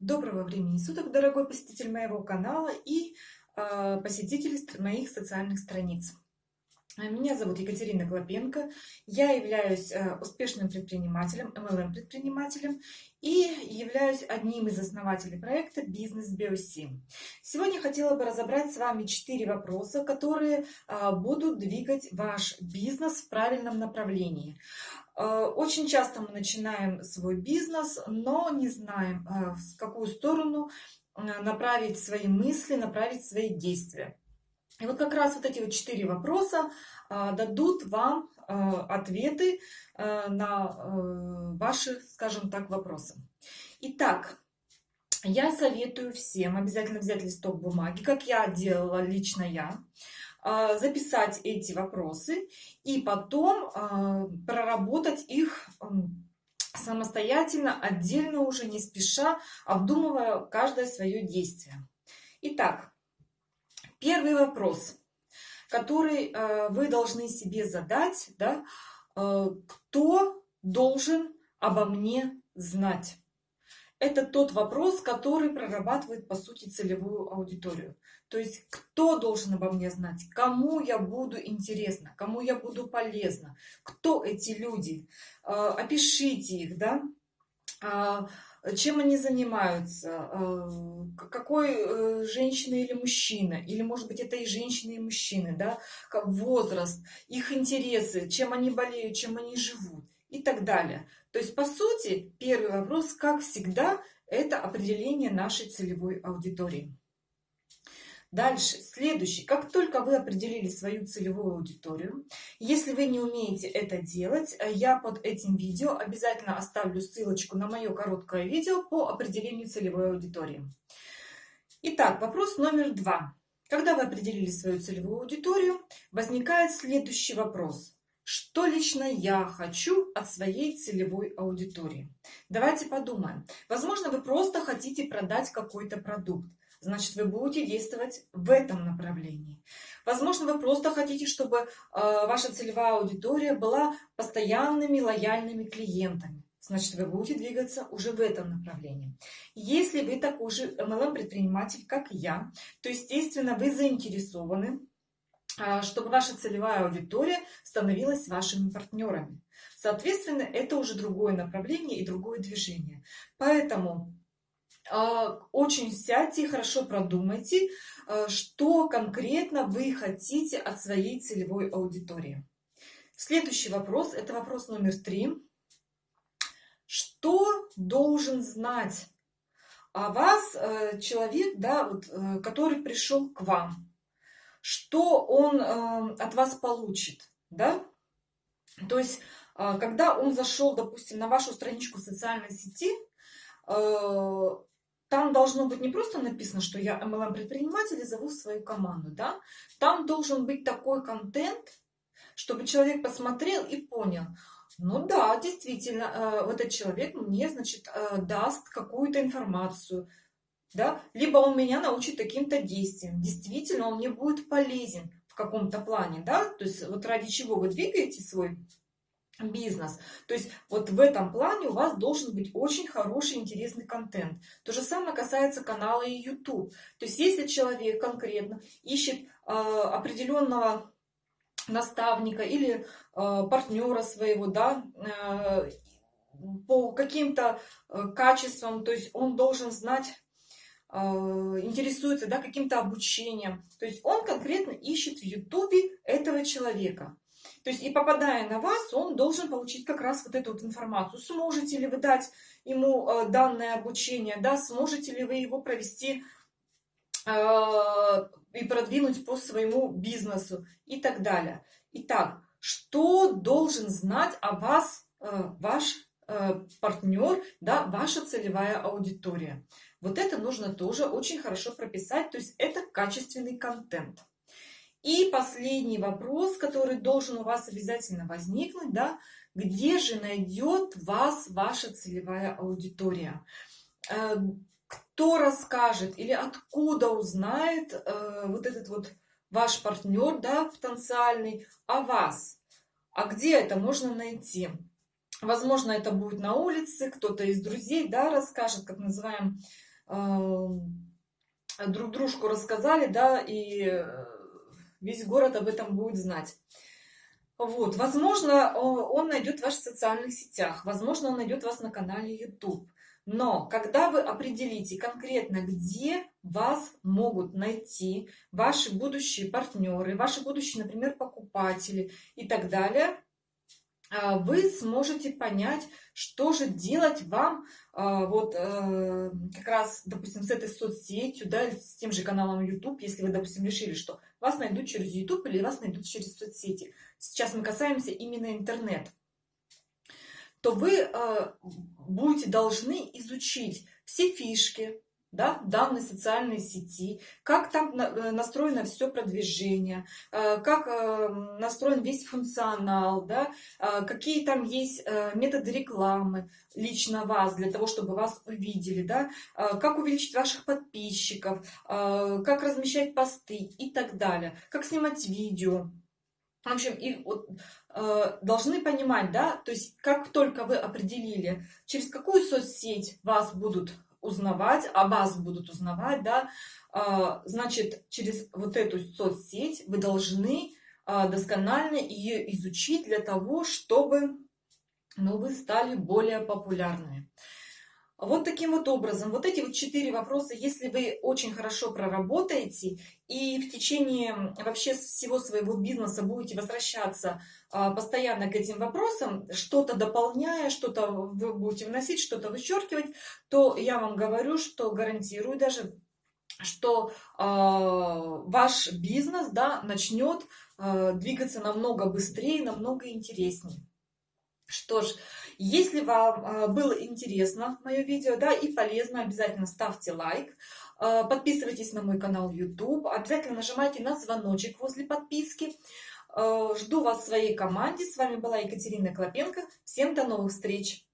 Доброго времени суток, дорогой посетитель моего канала и э, посетители моих социальных страниц. Меня зовут Екатерина Клопенко, я являюсь э, успешным предпринимателем, MLM-предпринимателем и являюсь одним из основателей проекта «Бизнес Биоси». Сегодня хотела бы разобрать с вами четыре вопроса, которые э, будут двигать ваш бизнес в правильном направлении. Э, очень часто мы начинаем свой бизнес, но не знаем, э, в какую сторону э, направить свои мысли, направить свои действия. И вот как раз вот эти вот четыре вопроса дадут вам ответы на ваши, скажем так, вопросы. Итак, я советую всем обязательно взять листок бумаги, как я делала лично я, а, записать эти вопросы и потом а, проработать их самостоятельно, отдельно уже, не спеша, обдумывая каждое свое действие. Итак, первый вопрос, который а, вы должны себе задать, да, кто должен обо мне знать? это тот вопрос, который прорабатывает, по сути, целевую аудиторию. То есть, кто должен обо мне знать, кому я буду интересна, кому я буду полезна, кто эти люди, а, опишите их, да, а, чем они занимаются, а, какой э, женщина или мужчина, или, может быть, это и женщины, и мужчины, да, возраст, их интересы, чем они болеют, чем они живут и так далее. То есть, по сути, первый вопрос, как всегда, это определение нашей целевой аудитории. Дальше, следующий. Как только вы определили свою целевую аудиторию, если вы не умеете это делать, я под этим видео обязательно оставлю ссылочку на мое короткое видео по определению целевой аудитории. Итак, вопрос номер два. Когда вы определили свою целевую аудиторию, возникает следующий вопрос. Что лично я хочу от своей целевой аудитории? Давайте подумаем. Возможно, вы просто хотите продать какой-то продукт. Значит, вы будете действовать в этом направлении. Возможно, вы просто хотите, чтобы э, ваша целевая аудитория была постоянными лояльными клиентами. Значит, вы будете двигаться уже в этом направлении. Если вы такой же MLM-предприниматель, как я, то, естественно, вы заинтересованы а, чтобы ваша целевая аудитория становилась вашими партнерами. Соответственно, это уже другое направление и другое движение. Поэтому очень сядьте хорошо продумайте, а, что конкретно вы хотите от своей целевой аудитории. Следующий вопрос, это вопрос номер три. Что должен знать о вас э, человек, да, вот, э, который пришел к вам? что он э, от вас получит, да? То есть, э, когда он зашел, допустим, на вашу страничку социальной сети, э, там должно быть не просто написано, что я MLM-предприниматель и зову свою команду, да? Там должен быть такой контент, чтобы человек посмотрел и понял, ну да, действительно, э, вот этот человек мне, значит, э, даст какую-то информацию, да, либо он меня научит каким-то действиям. Действительно, он мне будет полезен в каком-то плане, да, то есть вот ради чего вы двигаете свой бизнес. То есть вот в этом плане у вас должен быть очень хороший, интересный контент. То же самое касается канала и YouTube. То есть если человек конкретно ищет э, определенного наставника или э, партнера своего, да, э, по каким-то э, качествам, то есть он должен знать а, интересуется да, каким-то обучением. То есть он конкретно ищет в Ютубе этого человека. То есть и попадая на вас, он должен получить как раз вот эту вот информацию. Сможете ли вы дать ему а, данное обучение, да, сможете ли вы его провести э, и продвинуть по своему бизнесу и так далее. Итак, что должен знать о вас э, ваш э, партнер, да, ваша целевая аудитория? Вот это нужно тоже очень хорошо прописать, то есть это качественный контент. И последний вопрос, который должен у вас обязательно возникнуть, да, где же найдет вас ваша целевая аудитория? Э, кто расскажет или откуда узнает э, вот этот вот ваш партнер, да, потенциальный, о вас? А где это можно найти? Возможно, это будет на улице, кто-то из друзей, да, расскажет, как называем друг дружку рассказали, да, и весь город об этом будет знать. Вот, возможно, он найдет вас в социальных сетях, возможно, он найдет вас на канале YouTube. Но когда вы определите конкретно, где вас могут найти ваши будущие партнеры, ваши будущие, например, покупатели и так далее, а, вы сможете понять, что же делать вам а, вот э, как раз, допустим, с этой соцсетью, да, с тем же каналом YouTube, если вы, допустим, решили, что вас найдут через YouTube или вас найдут через соцсети. Сейчас мы касаемся именно интернет то вы э, будете должны изучить все фишки, да, данной социальной сети, как там э, настроено все продвижение, э, как э, настроен весь функционал, да, какие там есть методы рекламы лично вас, для того, чтобы вас увидели, да, как увеличить ваших подписчиков, как размещать посты и так далее, как снимать видео. В общем, и вот, должны понимать, да, то есть как только вы определили, через какую соцсеть вас будут узнавать, о вас будут узнавать, да, а, значит, через вот эту соцсеть вы должны а, досконально ее изучить для того, чтобы ну, вы стали более популярными. Вот таким вот образом, вот эти вот четыре вопроса, если вы очень хорошо проработаете и в течение вообще всего своего бизнеса будете возвращаться а, постоянно к этим вопросам, что-то дополняя, что-то вы будете вносить, что-то вычеркивать, то я вам говорю, что гарантирую даже, что э, ваш бизнес да, начнет э, двигаться намного быстрее, намного интереснее. Что ж, если вам а, было интересно мое видео, да, и полезно, обязательно ставьте лайк, а, подписывайтесь на мой канал YouTube, обязательно нажимайте на звоночек возле подписки. А, жду вас в своей команде. С вами была Екатерина Клопенко. Всем до новых встреч!